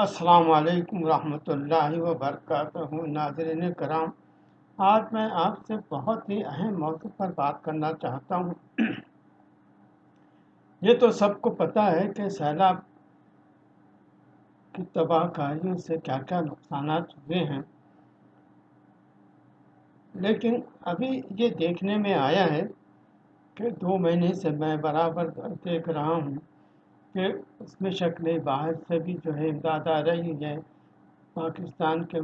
السلام علیکم ورحمۃ اللہ وبرکاتہ۔ ناظرین کرام، آج میں آپ سے بہت ہی اہم موضوع پر بات کرنا چاہتا ہوں۔ یہ تو سب کو پتہ ہے کہ سیلاب کی تباہ کاریوں سے کیا کیا نقصانات ہوئے ہیں۔ لیکن ابھی یہ دیکھنے میں آیا ہے کہ دو مہینے سے میں برابر دیکھ رہا ہوں۔ کہ اس میں شکل باہر سے بھی جو ہے امداد آ رہی ہے۔ پاکستان کے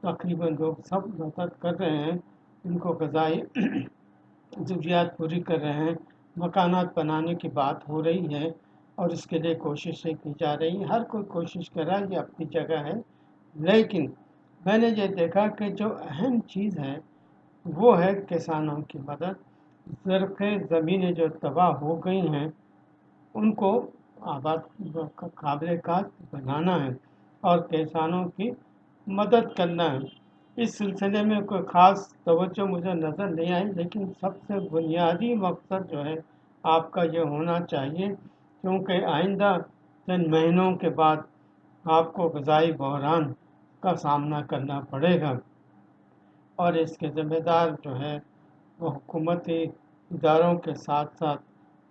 تقریباً لوگ سب مدد کر رہے ہیں، ان کو غذائی ضروریات پوری کر رہے ہیں۔ مکانات بنانے کی بات ہو رہی ہے اور اس کے لیے کوششیں کی جا رہی ہیں۔ ہر کوئی کوشش کر رہا ہے، یہ اپنی جگہ ہے۔ لیکن میں نے یہ دیکھا کہ جو اہم چیز ہے، وہ ہے کسانوں کی مدد۔ زرخ زمینیں جو تباہ ہو گئی ہیں، ان کو آباد قابل کاشت بنانا ہے اور کسانوں کی مدد کرنا ہے۔ اس سلسلے میں کوئی خاص توجہ مجھے نظر نہیں آئی، لیکن سب سے بنیادی مقصد جو ہے آپ کا یہ ہونا چاہیے، کیونکہ آئندہ چند مہینوں کے بعد آپ کو غذائی بحران کا سامنا کرنا پڑے گا۔ اور اس کے ذمہ دار جو ہے وہ حکومتی اداروں کے ساتھ ساتھ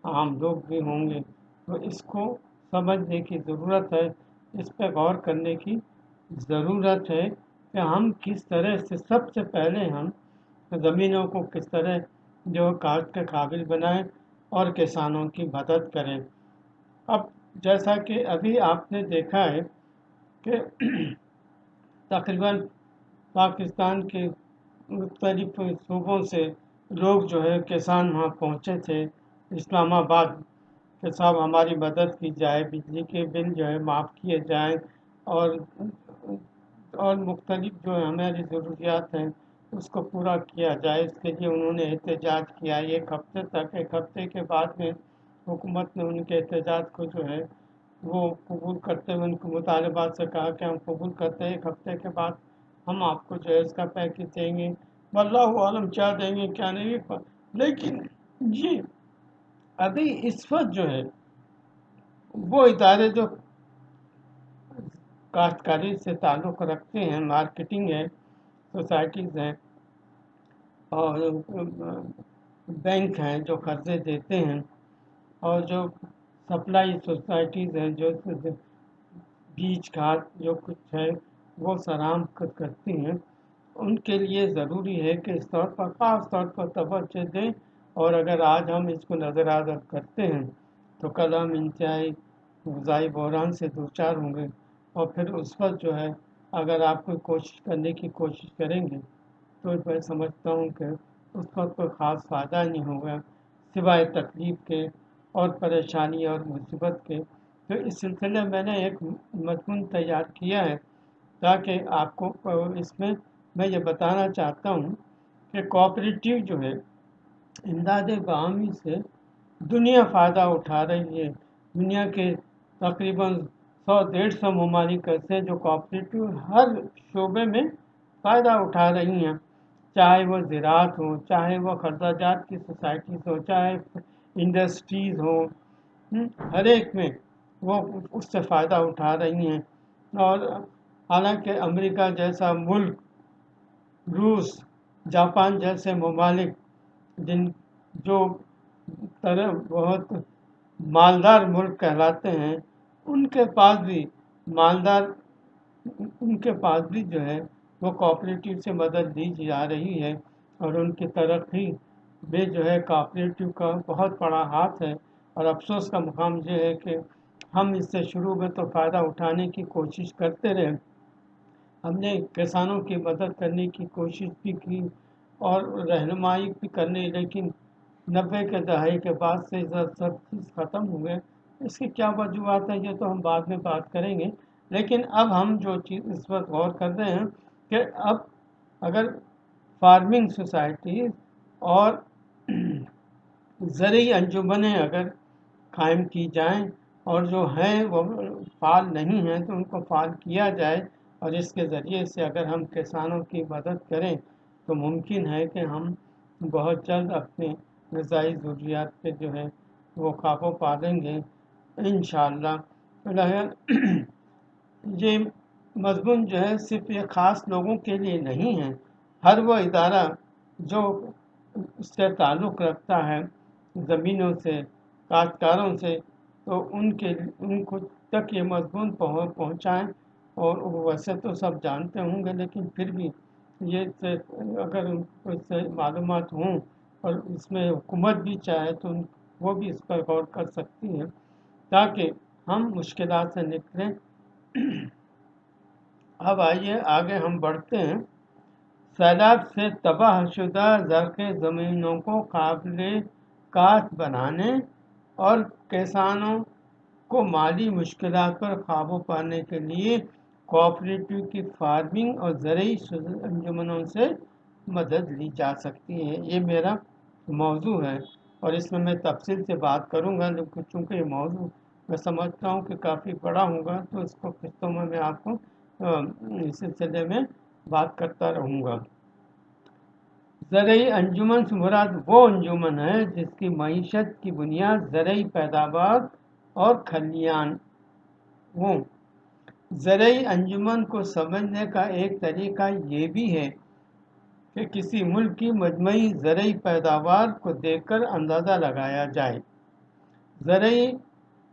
عام لوگ بھی ہوں گے۔ تو اس کو سمجھنے کی ضرورت ہے۔ اس پہ غور کرنے کی ضرورت ہے کہ ہم کس طرح سے سب سے پہلے ہم زمینوں کو کس طرح جو کاشت کے قابل بنائیں اور کسانوں کی مدد کریں۔ اب جیسا کہ ابھی آپ نے دیکھا ہے کہ تقریباً پاکستان کے مختلف صوبوں سے لوگ جو ہے کسان وہاں پہنچے تھے۔ اسلام آباد کہ صاحب ہماری مدد کی جائے، بجلی کے بل جو ہے معاف کیے جائیں اور اور مختلف جو ہماری ضروریات ہیں اس کو پورا کیا جائے۔ اس کے لیے انہوں نے احتجاج کیا۔ ایک ہفتے تک، ایک ہفتے کے بعد میں حکومت نے ان کے احتجاج کو جو ہے وہ قبول کرتے ہوئے ان کو مطالبات سے کہا کہ ہم قبول کرتے ہیں، ایک ہفتے کے بعد ہم آپ کو جو ہے اس کا پیکج دیں گے۔ اللہ عالم کیا دیں گے، کیا نہیں، لیکن یہ ابھی اس وقت جو ہے، وہ ادارے جو کاشتکاری سے تعلق رکھتے ہیں مارکیٹنگ ہے سوسائٹیز ہیں، اور بینک ہیں جو قرضے دیتے ہیں، اور جو سپلائی سوسائٹیز ہیں، جو بیج کھاد جو کچھ ہے، وہ سرام کرتی ہیں۔ ان کے لیے ضروری ہے کہ اس طور پر، خاص طور پر توجہ دیں اور اگر آج ہم اس کو نظر انداز کرتے ہیں، تو کل ہم انتہائی غذائی بحران سے دو چار ہوں گے۔ اور پھر اس وقت جو ہے، اگر آپ کوئی کوشش کرنے کی کوشش کریں گے، تو میں سمجھتا ہوں کہ اس وقت کوئی خاص فائدہ نہیں ہوگا، سوائے تکلیف کے اور پریشانی اور مصیبت کے۔ تو اس سلسلے میں نے ایک مضمون تیار کیا ہے، تاکہ آپ کو اس میں میں یہ بتانا چاہتا ہوں کہ کوآپریٹیو جو ہے امداد باہمی سے دنیا فائدہ اٹھا رہی ہے۔ دنیا کے تقریباً سو ڈیڑھ سو ممالک ایسے جو کوآپریٹیو ہر شعبے میں فائدہ اٹھا رہی ہیں۔ چاہے وہ زراعت ہو، چاہے وہ خرچہ جات کی سوسائٹیز ہو، چاہے انڈسٹریز ہوں ہر ایک میں وہ اس سے فائدہ اٹھا رہی ہیں۔ اور حالانکہ امریکہ جیسا ملک، روس، جاپان جیسے ممالک جن جو طرح بہت مالدار ملک کہلاتے ہیں، ان کے پاس بھی مالدار، ان کے پاس بھی جو ہے، وہ کوآپریٹیو سے مدد دی جا رہی ہے اور ان کی ترقی میں جو ہے کوآپریٹیو کا بہت بڑا ہاتھ ہے۔ اور افسوس کا مقام یہ ہے کہ ہم اس سے شروع میں تو فائدہ اٹھانے کی کوشش کرتے رہے۔ ہم نے کسانوں کی مدد کرنے کی کوشش بھی کی۔ اور رہنمائی بھی کرنے لیکن نبے کے دہائی کے بعد سے سب چیز ختم ہوئے اس کی کیا وجوہات ہیں یہ تو ہم بعد میں بات کریں گے۔ لیکن اب ہم جو چیز اس وقت غور کر رہے ہیں کہ اب اگر فارمنگ سوسائٹی اور زرعی انجمنیں اگر قائم کی جائیں اور جو ہیں وہ فعال نہیں ہیں تو ان کو فعال کیا جائے اور اس کے ذریعے سے اگر ہم کسانوں کی مدد کریں تو ممکن ہے کہ ہم بہت جلد اپنے غذائی ضروریات پہ جو ہے وہ قابو پا لیں گے ان شاء اللہ یہ مضمون جو ہے صرف یہ خاص لوگوں کے لیے نہیں ہے، ہر وہ ادارہ جو اس سے تعلق رکھتا ہے زمینوں سے، کاشتکاروں سے، تو ان کے، ان کو تک یہ مضمون پہنچائیں اور ویسے تو سب جانتے ہوں گے لیکن پھر بھی یہ اگر ان سے معلومات ہوں اور اس میں حکومت بھی چاہے تو وہ بھی اس پر غور کر سکتی ہے تاکہ ہم مشکلات سے نکلیں۔ اب آئیے، آگے ہم بڑھتے ہیں۔ سیلاب سے تباہ شدہ زرخ زمینوں کو قابل کاشت بنانے اور کسانوں کو مالی مشکلات پر قابو پانے کے لیے کوآپریٹو کی فارمنگ اور زرعی انجمنوں سے مدد لی جا سکتی ہے۔ یہ میرا موضوع ہے اور اس میں میں تفصیل سے بات کروں گا چونکہ یہ موضوع میں سمجھتا ہوں کہ کافی بڑا ہوگا، تو اس کو قسطوں میں میں آپ کو اس سلسلے میں بات کرتا رہوں گا۔ زرعی انجمن سے مراد وہ انجمن ہے جس کی معیشت کی بنیاد زرعی پیداوار اور کھلیان ہوں۔ زرعی انجمن کو سمجھنے کا ایک طریقہ یہ بھی ہے کہ کسی ملک کی مجموعی زرعی پیداوار کو دیکھ کر اندازہ لگایا جائے۔ زرعی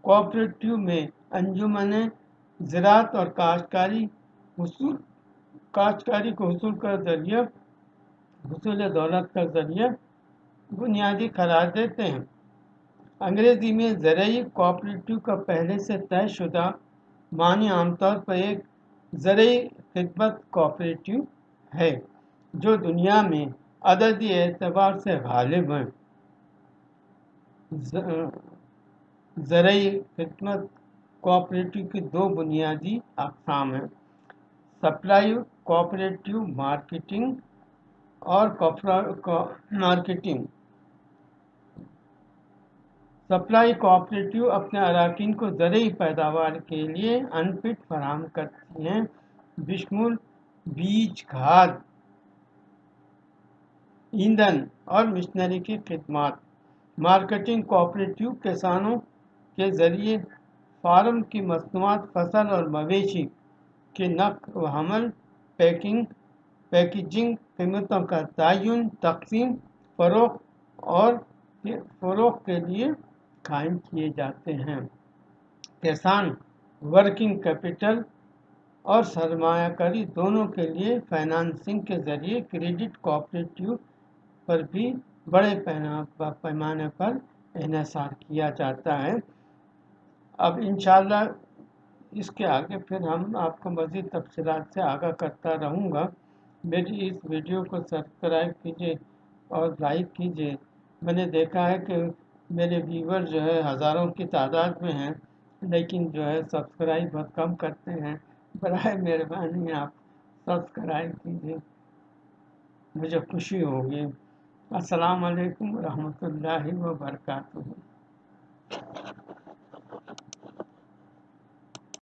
کوآپریٹیو میں انجمنیں زراعت اور کاشتکاری حصول کاشتکاری کو حصول کا ذریعہ حصول دولت کا ذریعہ بنیادی قرار دیتے ہیں۔ انگریزی میں زرعی کوآپریٹیو کا پہلے سے طے شدہ معنی عام طور پر ایک زرعی خدمت کوآپریٹیو ہے جو دنیا میں عددی اعتبار سے غالب ہیں۔ زرعی خدمت کوآپریٹیو کی دو بنیادی اقسام ہیں۔ سپلائی کوآپریٹیو مارکیٹنگ اور مارکیٹنگ۔ سپلائی کوآپریٹیو اپنے اراکین کو زرعی پیداوار کے لیے انپٹ فراہم کرتی ہیں۔ بشمول بیج کھاد ایندھن اور مشنری کی خدمات۔ مارکیٹنگ کوآپریٹیو کسانوں کے ذریعے فارم کی مصنوعات، فصل اور مویشی کے نقل و حمل، پیکنگ، پیکیجنگ قیمتوں کا تعین، تقسیم فروغ اور فروغ کے لیے قائم کیے جاتے ہیں۔ کسان، ورکنگ کیپٹل اور سرمایہ کاری دونوں کے لیے فائنانسنگ کے ذریعے کریڈٹ کوآپریٹیو پر بھی بڑے پیمانے پر انحصار کیا جاتا ہے۔ اب انشاءاللہ اس کے آگے پھر ہم آپ کو مزید تفصیلات سے آگاہ کرتا رہوں گا۔ میری اس ویڈیو کو سبسکرائب کیجیے اور لائک کیجیے میں نے دیکھا ہے کہ میرے ویور جو ہے ہزاروں کی تعداد میں ہیں، لیکن جو ہے سبسکرائب بہت کم کرتے ہیں۔ برائے مہربانی آپ سبسکرائب کیجیے مجھے خوشی ہوگی۔ السلام علیکم ورحمۃ اللہ وبرکاتہ۔